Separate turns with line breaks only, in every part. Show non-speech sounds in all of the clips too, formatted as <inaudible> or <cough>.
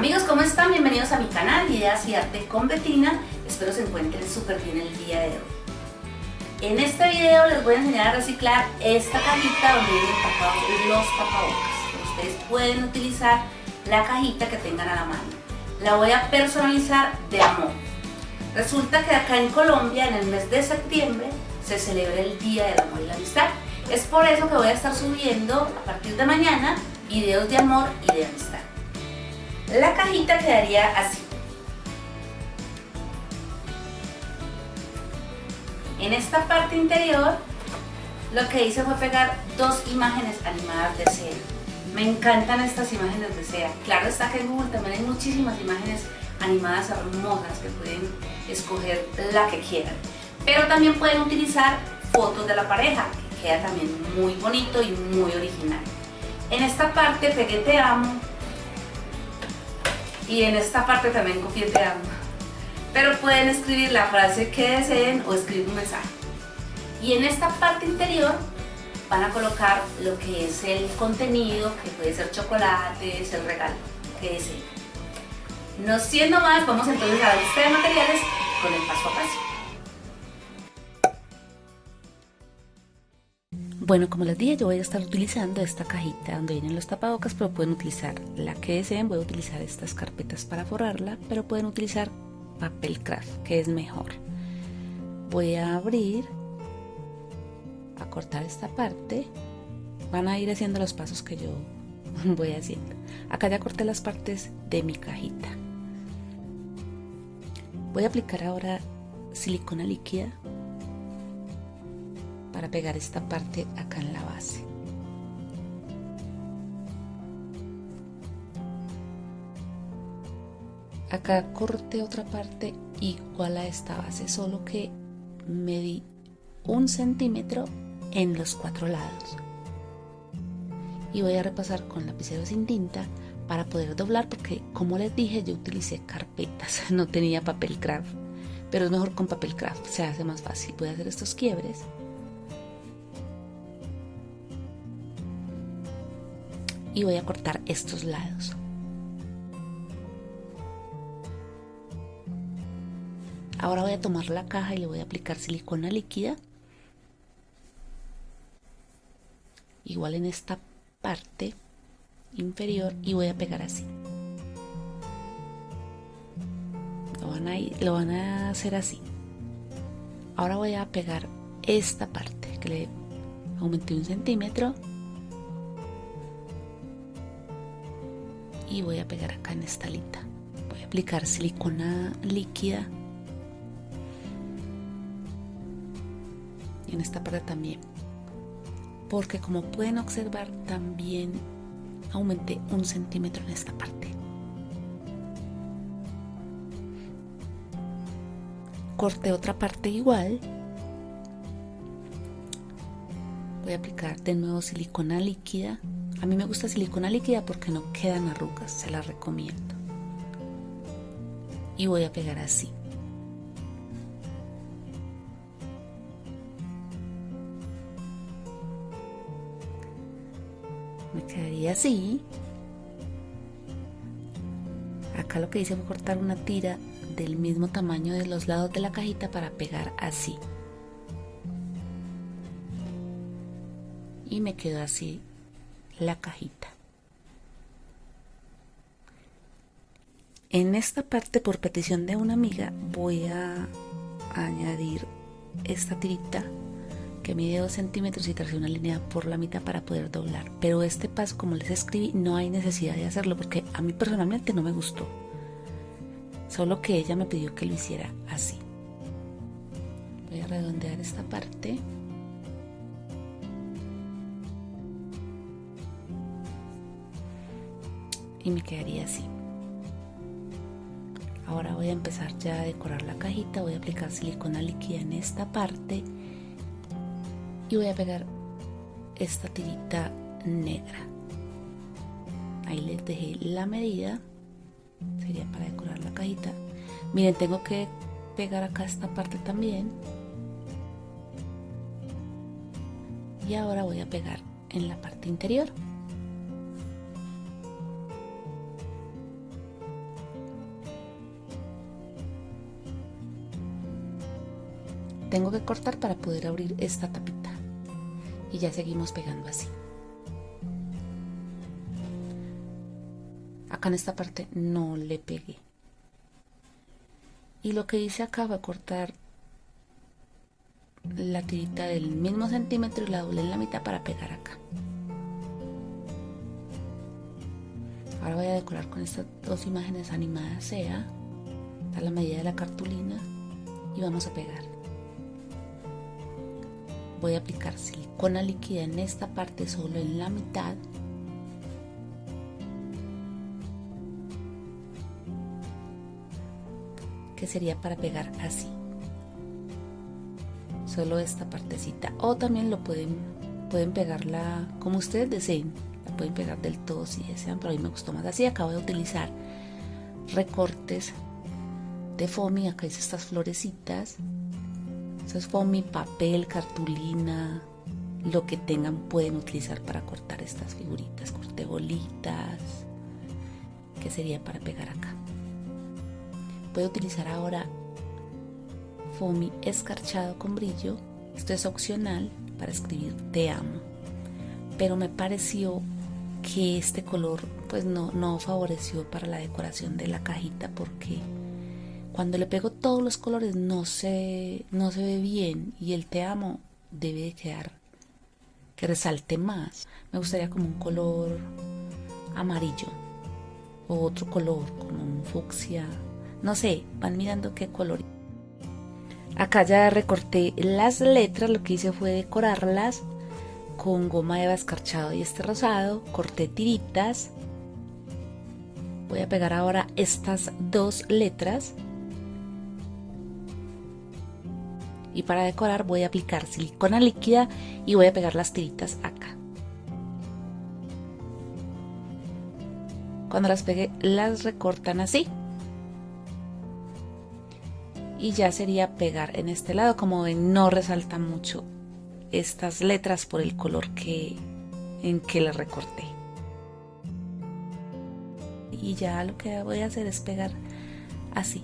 Amigos, ¿cómo están? Bienvenidos a mi canal Ideas y Arte con Betina. Espero se encuentren súper bien el día de hoy. En este video les voy a enseñar a reciclar esta cajita donde vienen tapados los tapabocas. Ustedes pueden utilizar la cajita que tengan a la mano. La voy a personalizar de amor. Resulta que acá en Colombia, en el mes de septiembre, se celebra el Día del Amor y la Amistad. Es por eso que voy a estar subiendo a partir de mañana videos de amor y de amistad. La cajita quedaría así. En esta parte interior lo que hice fue pegar dos imágenes animadas de seda. Me encantan estas imágenes de seda. Claro está que en Google también hay muchísimas imágenes animadas hermosas que pueden escoger la que quieran. Pero también pueden utilizar fotos de la pareja, que queda también muy bonito y muy original. En esta parte pegué te amo, y en esta parte también copié te amo. Pero pueden escribir la frase que deseen o escribir un mensaje. Y en esta parte interior van a colocar lo que es el contenido, que puede ser chocolates, el regalo que deseen. No siendo más, vamos entonces a lista de materiales con el paso a paso. Bueno, como les dije, yo voy a estar utilizando esta cajita donde vienen los tapabocas, pero pueden utilizar la que deseen. Voy a utilizar estas carpetas para forrarla, pero pueden utilizar papel craft, que es mejor. Voy a abrir, a cortar esta parte. Van a ir haciendo los pasos que yo <laughs> voy haciendo. Acá ya corté las partes de mi cajita. Voy a aplicar ahora silicona líquida para pegar esta parte acá en la base. Acá corté otra parte igual a esta base, solo que medí un centímetro en los cuatro lados. Y voy a repasar con lapicero sin tinta para poder doblar porque como les dije yo utilicé carpetas, <laughs> no tenía papel craft, pero es mejor con papel craft, se hace más fácil. Voy a hacer estos quiebres y voy a cortar estos lados. Ahora voy a tomar la caja y le voy a aplicar silicona líquida. Igual en esta parte inferior y voy a pegar así. Lo van a, lo van a hacer así. Ahora voy a pegar esta parte que le aumenté un centímetro y voy a pegar acá en esta alita. Voy a aplicar silicona líquida. Y en esta parte también. Porque como pueden observar también aumenté un centímetro en esta parte. Corté otra parte igual. Voy a aplicar de nuevo silicona líquida a mí me gusta silicona líquida porque no quedan arrugas, se la recomiendo. Y voy a pegar así. Me quedaría así. Acá lo que hice fue cortar una tira del mismo tamaño de los lados de la cajita para pegar así. Y me quedó así la cajita. En esta parte, por petición de una amiga, voy a añadir esta tirita que mide 2 centímetros y trace una línea por la mitad para poder doblar. Pero este paso, como les escribí, no hay necesidad de hacerlo porque a mí personalmente no me gustó. Solo que ella me pidió que lo hiciera así. Voy a redondear esta parte. Y me quedaría así. Ahora voy a empezar ya a decorar la cajita voy a aplicar silicona líquida en esta parte y voy a pegar esta tirita negra. Ahí les dejé la medida sería para decorar la cajita. Miren tengo que pegar acá esta parte también. Y ahora voy a pegar en la parte interior tengo que cortar para poder abrir esta tapita. Y ya seguimos pegando así. Acá en esta parte no le pegué. Y lo que hice acá fue cortar la tirita del mismo centímetro y la doblé en la mitad para pegar acá. Ahora voy a decorar con estas dos imágenes animadas sea a la medida de la cartulina y vamos a pegar voy a aplicar silicona líquida en esta parte solo en la mitad. Que sería para pegar así. Solo esta partecita. O también lo pueden pueden pegarla como ustedes deseen. La pueden pegar del todo si desean pero a mí me gustó más así. Acabo de utilizar recortes de foamy. Acá hice estas florecitas eso es foamy, papel, cartulina, lo que tengan pueden utilizar para cortar estas figuritas. Corté bolitas, que sería para pegar acá. Voy a utilizar ahora foamy escarchado con brillo. Esto es opcional para escribir te amo. Pero me pareció que este color pues no, no favoreció para la decoración de la cajita porque cuando le pego todos los colores no se, no se ve bien y el te amo debe de quedar que resalte más. Me gustaría como un color amarillo o otro color como un fucsia. No sé, van mirando qué color. Acá ya recorté las letras, lo que hice fue decorarlas con goma eva escarchado y este rosado. Corté tiritas. Voy a pegar ahora estas dos letras y para decorar voy a aplicar silicona líquida y voy a pegar las tiritas acá. Cuando las pegue las recortan así. Y ya sería pegar en este lado, como ven no resalta mucho estas letras por el color que en que las recorté. Y ya lo que voy a hacer es pegar así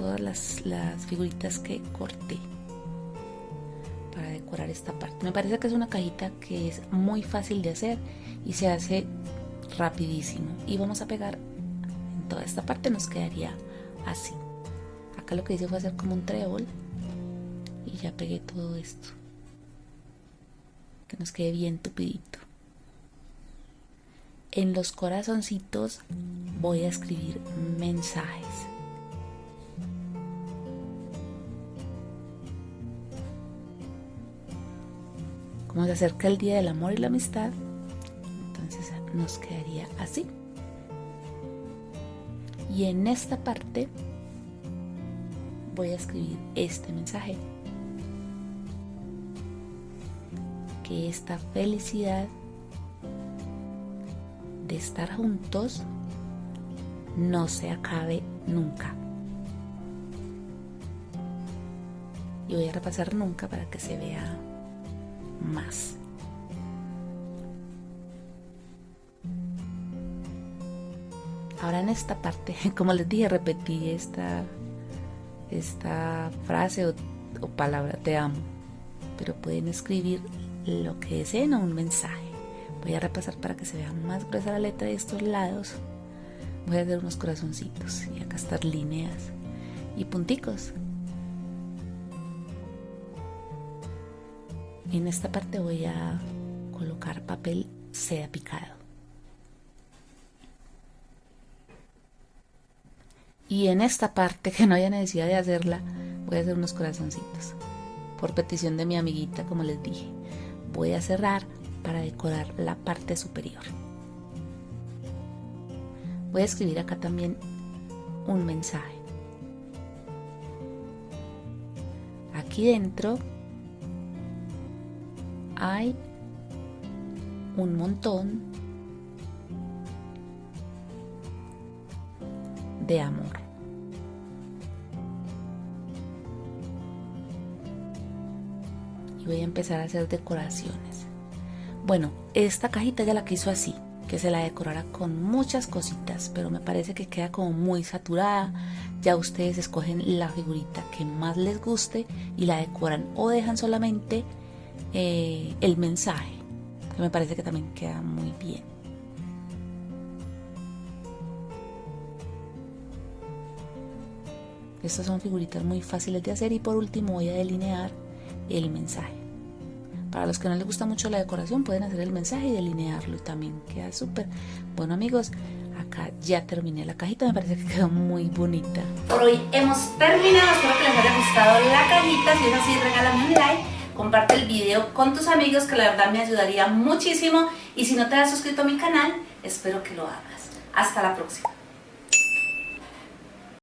todas las, figuritas que corté para decorar esta parte. Me parece que es una cajita que es muy fácil de hacer y se hace rapidísimo. Y vamos a pegar en toda esta parte, nos quedaría así. Acá lo que hice fue hacer como un trébol y ya pegué todo esto. Que nos quede bien tupidito. En los corazoncitos voy a escribir mensajes. Como se acerca el día del amor y la amistad, entonces nos quedaría así. Y en esta parte voy a escribir este mensaje. Que esta felicidad de estar juntos no se acabe nunca. Y voy a repasar nunca para que se vea más. Ahora en esta parte, <laughs> como les dije, repetí esta, esta frase o, palabra, te amo, pero pueden escribir lo que deseen o un mensaje. Voy a repasar para que se vea más gruesa la letra de estos lados. Voy a hacer unos corazoncitos y acá estas líneas y punticos En esta parte voy a colocar papel seda picado. Y en esta parte, <laughs> que no haya necesidad de hacerla, voy a hacer unos corazoncitos. Por petición de mi amiguita, como les dije. Voy a cerrar para decorar la parte superior. Voy a escribir acá también un mensaje. Aquí dentro hay un montón de amor. Y voy a empezar a hacer decoraciones. Bueno, esta cajita ya la quiso así. que se la decorara con muchas cositas, pero me parece que queda como muy saturada. Ya ustedes escogen la figurita que más les guste y la decoran o dejan solamente eh, el mensaje, que me parece que también queda muy bien. Estas son figuritas muy fáciles de hacer y por último voy a delinear el mensaje. Para los que no les gusta mucho la decoración pueden hacer el mensaje y delinearlo y también queda súper. Bueno amigos, acá ya terminé la cajita, me parece que quedó muy bonita. Por hoy hemos terminado, espero que les haya gustado la cajita, si es así regálame un like, comparte el video con tus amigos que la verdad me ayudaría muchísimo y si no te has suscrito a mi canal, espero que lo hagas. Hasta la próxima.